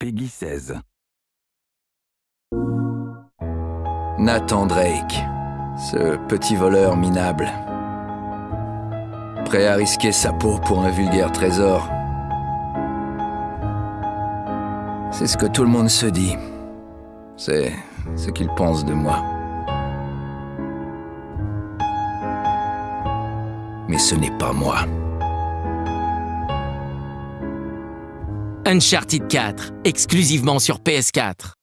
Peggy 16. Nathan Drake, ce petit voleur minable. Prêt à risquer sa peau pour un vulgaire trésor. C'est ce que tout le monde se dit. C'est ce qu'il pense de moi. Mais ce n'est pas moi. Uncharted 4, exclusivement sur PS4.